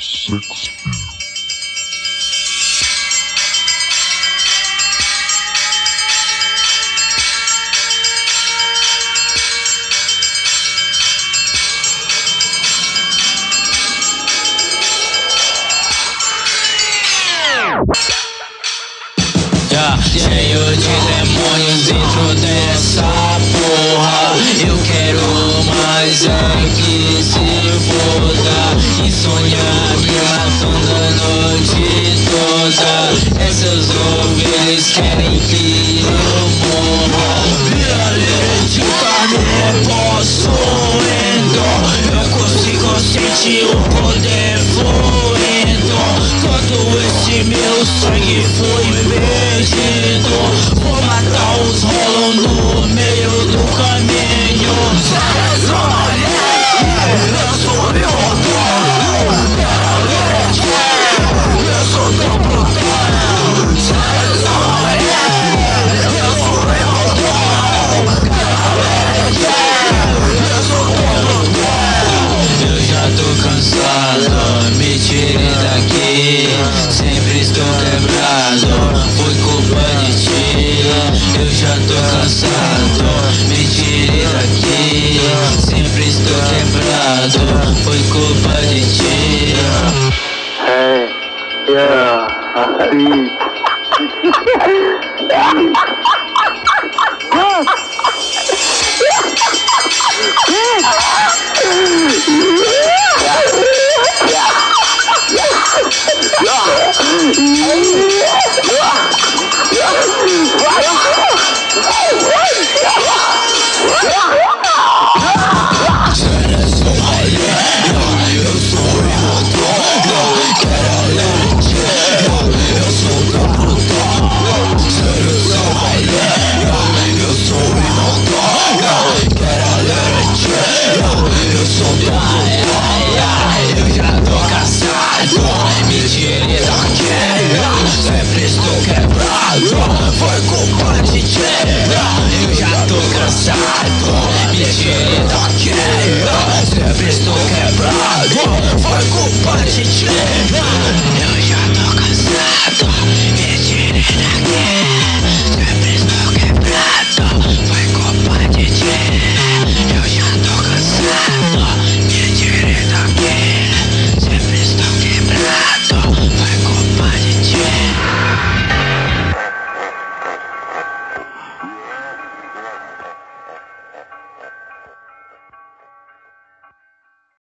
Sex Pill. Yeah, cheio de demônios dentro dessa porra Eu quero mais é que se foda querem que eu morra Realmente carne possuindo Eu consigo sentir o poder fluindo Todo esse meu sangue foi perdido Sempre estou quebrado, foi culpa de ti. Eu já tô cansado, me tire daqui. Sempre estou quebrado, foi culpa de ti. Hey, yeah, see. quebrado Foi culpa